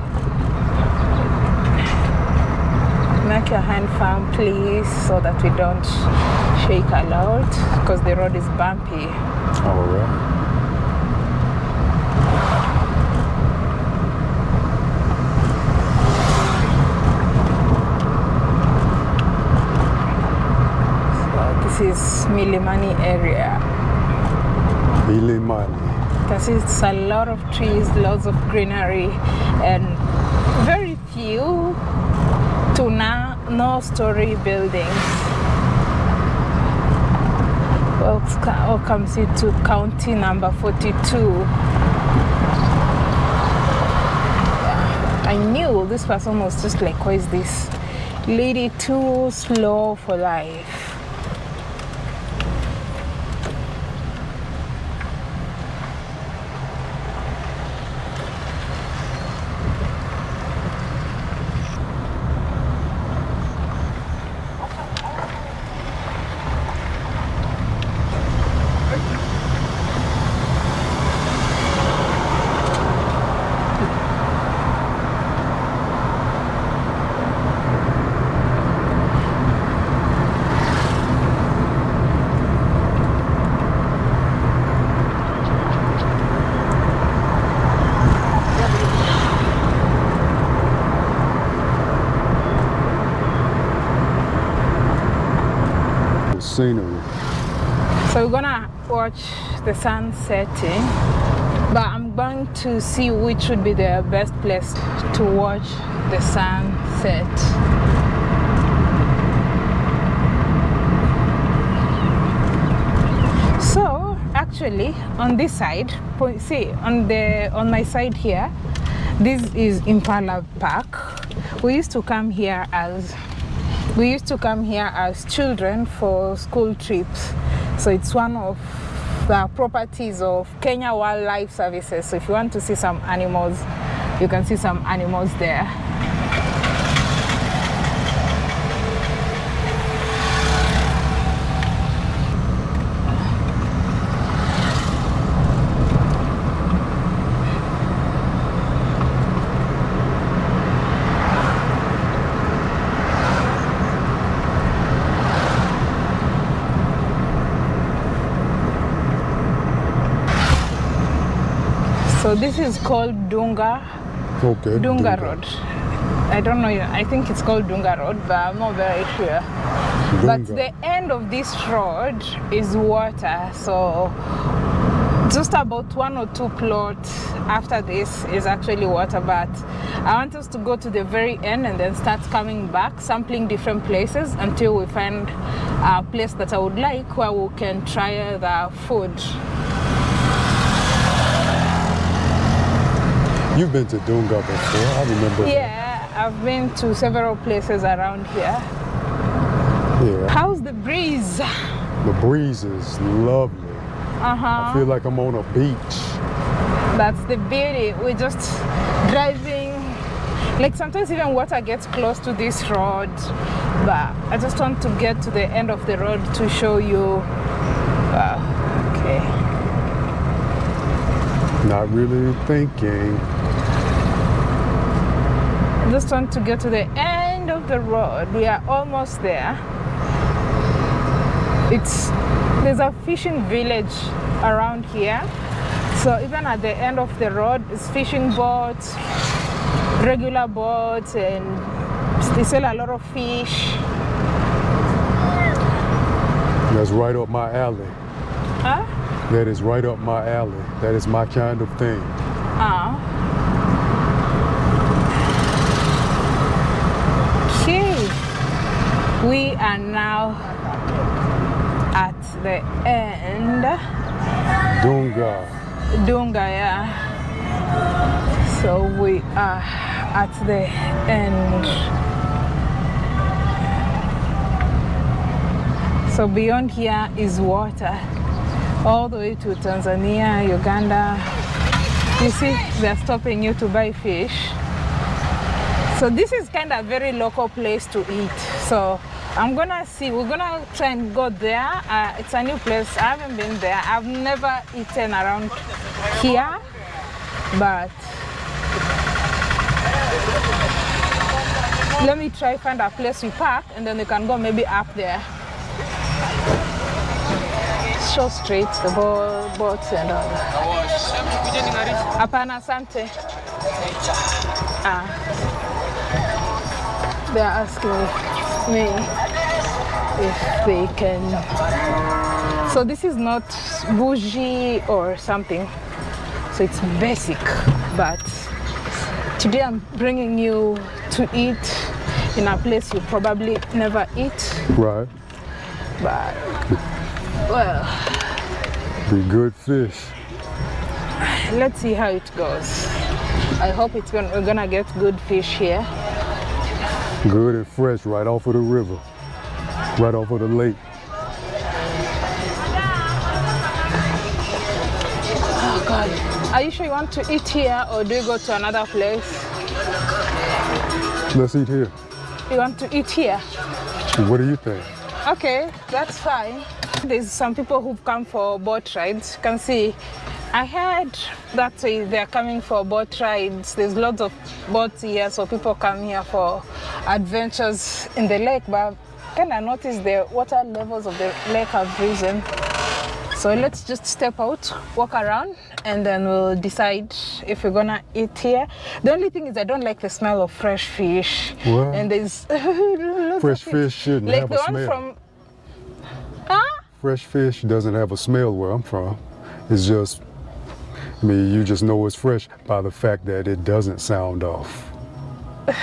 Make your hand firm, please, so that we don't shake a lot, because the road is bumpy. Oh, All right. So this is Milimani area. Milimani. See it's a lot of trees, lots of greenery, and very few to now no story buildings. Welcome oh, welcome to county number 42. I knew this person was just like, what is this lady too slow for life? Scenery. So we're gonna watch the sun setting, but I'm going to see which would be the best place to watch the sunset. So actually, on this side, see on the on my side here, this is Impala Park. We used to come here as we used to come here as children for school trips. So it's one of the properties of Kenya Wildlife Services. So if you want to see some animals, you can see some animals there. So this is called Dunga Okay. Dunga Road. I don't know. I think it's called Dunga Road, but I'm not very sure. But the end of this road is water. So just about one or two plots after this is actually water. But I want us to go to the very end and then start coming back, sampling different places until we find a place that I would like where we can try the food. You've been to Dunga before. I remember. that. Yeah, I've been to several places around here. Yeah. How's the breeze? The breeze is lovely. Uh-huh. I feel like I'm on a beach. That's the beauty. We're just driving. Like sometimes even water gets close to this road, but I just want to get to the end of the road to show you. Wow. Okay. Not really thinking. Just want to get to the end of the road. We are almost there. It's there's a fishing village around here. So even at the end of the road is fishing boats, regular boats and they sell a lot of fish. That's right up my alley. Huh? That is right up my alley. That is my kind of thing. Ah. Okay. We are now at the end. Dunga. Dunga, yeah. So we are at the end. So beyond here is water, all the way to Tanzania, Uganda. You see, they're stopping you to buy fish. So this is kind of a very local place to eat. So I'm gonna see, we're gonna try and go there. Uh, it's a new place, I haven't been there. I've never eaten around here, but let me try find a place we park and then we can go maybe up there. Show Street, the bo- boats and all. Hapana, asante. Ah. They're asking me if they can. So this is not bougie or something. So it's basic, but today I'm bringing you to eat in a place you probably never eat, Right. but well, Be good fish. let's see how it goes. I hope it's gonna, we're gonna get good fish here. Good and fresh right off of the river. Right off of the lake. Oh God. Are you sure you want to eat here or do you go to another place? Let's eat here. You want to eat here? What do you think? Okay, that's fine. There's some people who've come for boat rides. You can see, I heard that they're coming for boat rides. There's lots of boats here, so people come here for adventures in the lake. But kind of noticed the water levels of the lake have risen. So let's just step out, walk around, and then we'll decide if we're gonna eat here. The only thing is I don't like the smell of fresh fish. What? And there's Fresh fish shouldn't like have the a one smell. from huh? Fresh fish doesn't have a smell where I'm from. It's just, I mean, you just know it's fresh by the fact that it doesn't sound off.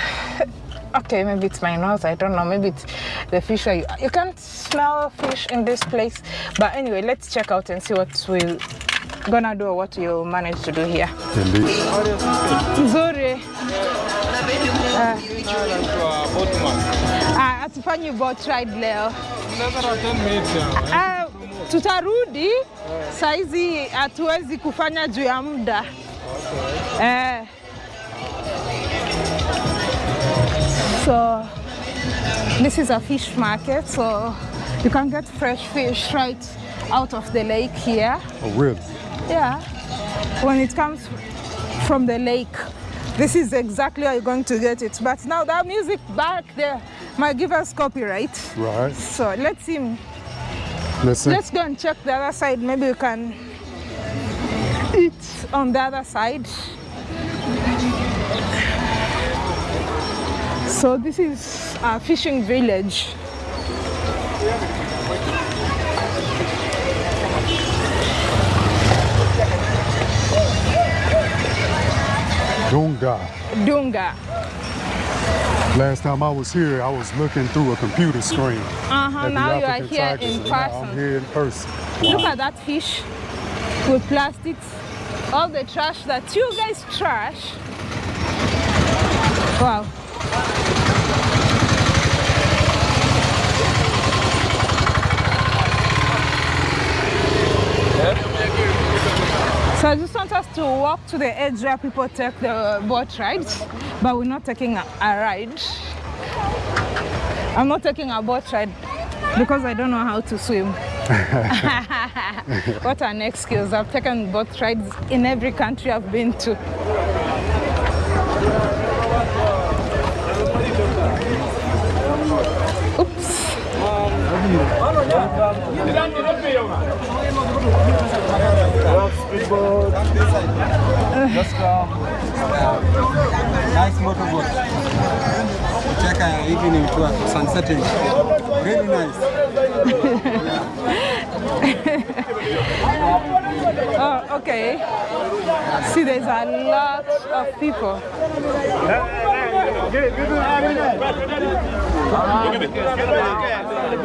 Okay, maybe it's my nose. I don't know. Maybe it's the fish. You, you can't smell fish in this place. But anyway, let's check out and see what we're gonna do or what you manage to do here. Indeed. Nzuri. Ah, hatufanyi boat ride leo. Tutarudi saizi hatuwezi kufanya juu ya muda. Eh. So this is a fish market, so you can get fresh fish right out of the lake here. Oh, really? Yeah. When it comes from the lake, this is exactly how you're going to get it. But now that music back there might give us copyright. Right. So let's see. Let's see. Let's go and check the other side. Maybe we can eat on the other side. So this is a fishing village. Dunga. Dunga. Last time I was here, I was looking through a computer screen. Uh-huh. Now you are here tigers, in now I'm here in person. Look at that fish with plastics. All the trash that you guys trash. Wow. So I just want us to walk to the edge where people take the boat rides, but we're not taking a, a ride. I'm not taking a boat ride because I don't know how to swim. what an excuse. I've taken boat rides in every country I've been to. Oops. Just come. Nice motorboat. Check our evening tour, sunsetting. Really nice. Oh, okay. See, there's a lot of people.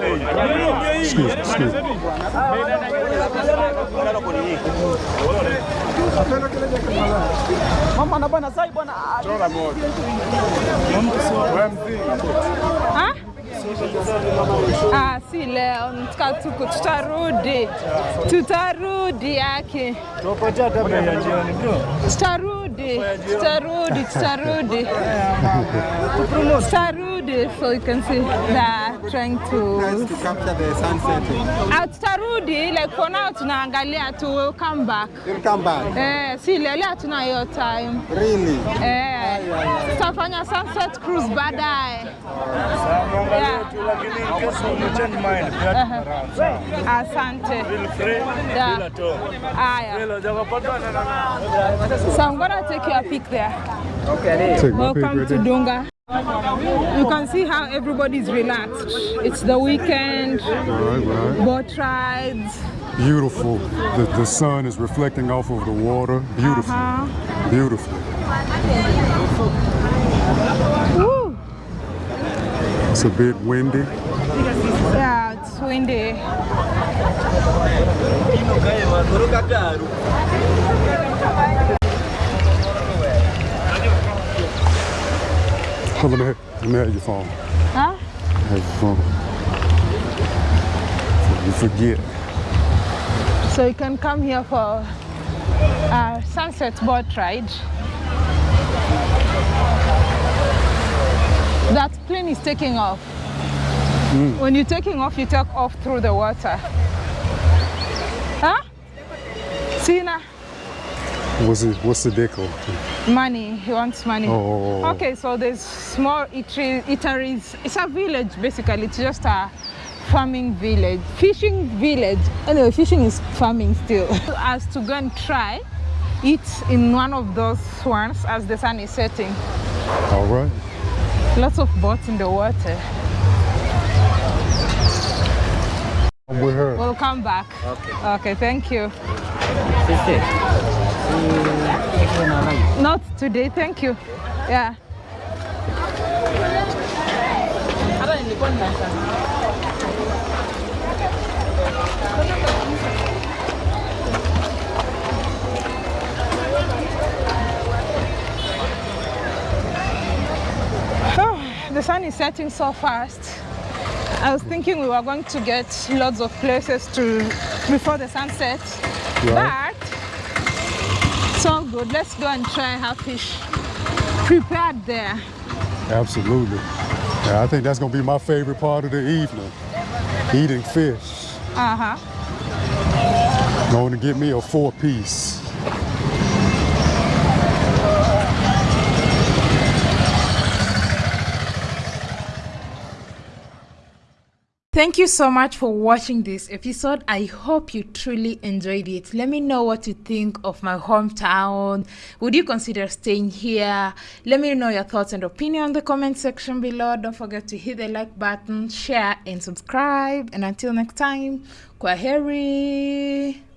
Excuse me? Ah, si leo nataka tuko tutarudi, tutarudi yake, tutarudi, tutarudi, tutarudi, tutarudi. So you can see they're trying Nice to. to capture the sunset. Ah, tutarudi like for now tunaangalia tu, we'll come back. You'll come back. Eh, si leo leo hatuna hiyo time. Really? Eh, tutafanya sunset cruise baadaye. Yeah. you. Asante. Yeah. Aya. So I'm gonna take your pic there. Okay. Welcome to. Dunga. You can see how everybody's relaxed. It's the weekend, Right, right. boat rides. Beautiful. The, the sun is reflecting off of the water. Beautiful. Uh-huh. Beautiful. Woo! It's a bit windy. Yeah, it's windy. Let, me, let me have your phone. Huh? Have your phone. You forget. So you can come here for a sunset boat ride. That plane is taking off. Hmm. When you're taking off, you take off through the water. Huh? Sina? What's it? What's the deco? Money. He wants money. Oh, oh, oh, oh. Okay, so there's small eatery- eateries. It's a village basically. It's just a farming village, fishing village. Anyway, fishing is farming still. As to go and try eat in one of those ones as the sun is setting. All right. Lots of boats in the water. I'm with her. We'll come back. Okay. Okay, thank you. Not today, thank you. Yeah. Oh, the sun is setting so fast. I was thinking we were going to get lots of places to before the sunset, Right. but all good. Let's go and try have fish prepared there. Absolutely. Yeah, I think that's gonna be my favorite part of the evening. Eating fish. Uh huh. Going to get me a four Thank you so much for watching this episode. I hope you truly enjoyed it. Let me know what you think of my hometown. Would you consider staying here? Let me know your thoughts and opinion in the comment section below. Don't forget to hit the like button, share, and subscribe. And until next time, Kwaheri.